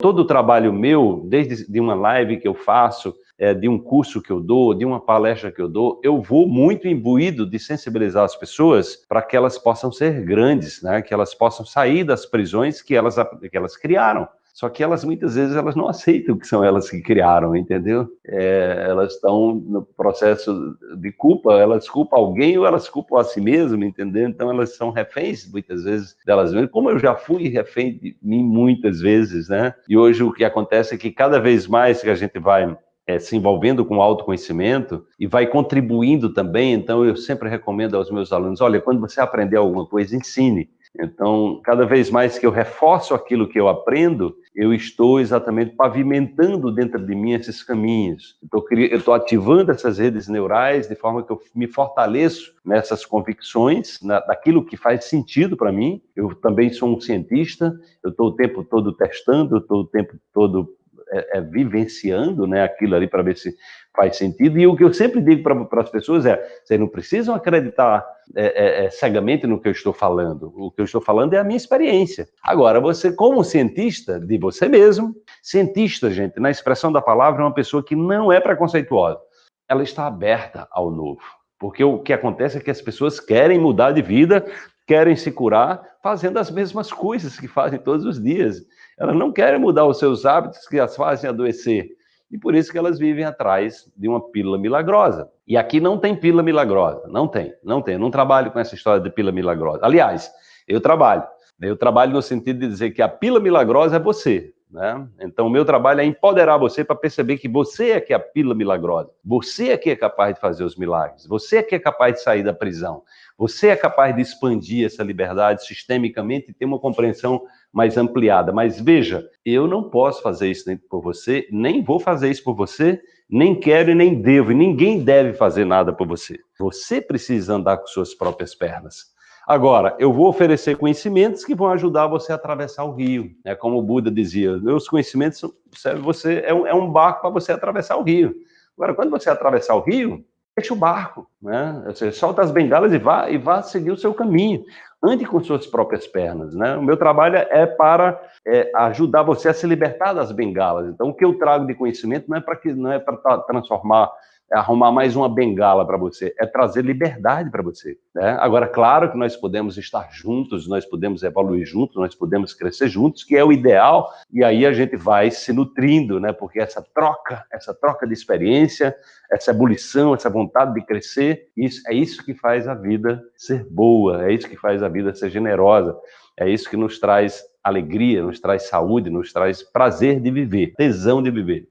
Todo o trabalho meu, desde de uma live que eu faço, é, de um curso que eu dou, de uma palestra que eu dou, eu vou muito imbuído de sensibilizar as pessoas para que elas possam ser grandes, né? que elas possam sair das prisões que elas, que elas criaram. Só que elas muitas vezes elas não aceitam que são elas que criaram, entendeu? É, elas estão no processo de culpa, elas culpam alguém ou elas culpam a si mesmas, entendeu? Então elas são reféns muitas vezes delas mesmas, como eu já fui refém de mim muitas vezes, né? E hoje o que acontece é que cada vez mais que a gente vai é, se envolvendo com autoconhecimento e vai contribuindo também. Então, eu sempre recomendo aos meus alunos: olha, quando você aprender alguma coisa, ensine. Então, cada vez mais que eu reforço aquilo que eu aprendo, eu estou exatamente pavimentando dentro de mim esses caminhos. Eu estou ativando essas redes neurais de forma que eu me fortaleço nessas convicções, na, daquilo que faz sentido para mim. Eu também sou um cientista, eu estou o tempo todo testando, estou o tempo todo é, é, vivenciando né, aquilo ali para ver se faz sentido. E o que eu sempre digo para as pessoas é: vocês não precisam acreditar é, é, é, cegamente no que eu estou falando. O que eu estou falando é a minha experiência. Agora, você, como cientista de você mesmo, cientista, gente, na expressão da palavra, é uma pessoa que não é preconceituosa. Ela está aberta ao novo. Porque o que acontece é que as pessoas querem mudar de vida, querem se curar, fazendo as mesmas coisas que fazem todos os dias. Elas não querem mudar os seus hábitos que as fazem adoecer. E por isso que elas vivem atrás de uma pílula milagrosa. E aqui não tem pílula milagrosa. Não tem, não tem. Eu não trabalho com essa história de pílula milagrosa. Aliás, eu trabalho. Eu trabalho no sentido de dizer que a pílula milagrosa é você. Né? Então, o meu trabalho é empoderar você para perceber que você é que é a pílula milagrosa. Você é que é capaz de fazer os milagres. Você é que é capaz de sair da prisão. Você é capaz de expandir essa liberdade sistemicamente e ter uma compreensão mais ampliada. Mas veja, eu não posso fazer isso por você, nem vou fazer isso por você, nem quero e nem devo, e ninguém deve fazer nada por você. Você precisa andar com suas próprias pernas. Agora, eu vou oferecer conhecimentos que vão ajudar você a atravessar o rio. É como o Buda dizia, meus conhecimentos servem você é um, é um barco para você atravessar o rio. Agora, quando você atravessar o rio, deixa o barco, né? Você solta as bengalas e vá e vá seguir o seu caminho. Ande com suas próprias pernas, né? O meu trabalho é para é, ajudar você a se libertar das bengalas. Então, o que eu trago de conhecimento não é para que não é para transformar arrumar mais uma bengala para você, é trazer liberdade para você. Né? Agora, claro que nós podemos estar juntos, nós podemos evoluir juntos, nós podemos crescer juntos, que é o ideal, e aí a gente vai se nutrindo, né? porque essa troca, essa troca de experiência, essa ebulição, essa vontade de crescer, isso, é isso que faz a vida ser boa, é isso que faz a vida ser generosa, é isso que nos traz alegria, nos traz saúde, nos traz prazer de viver, tesão de viver.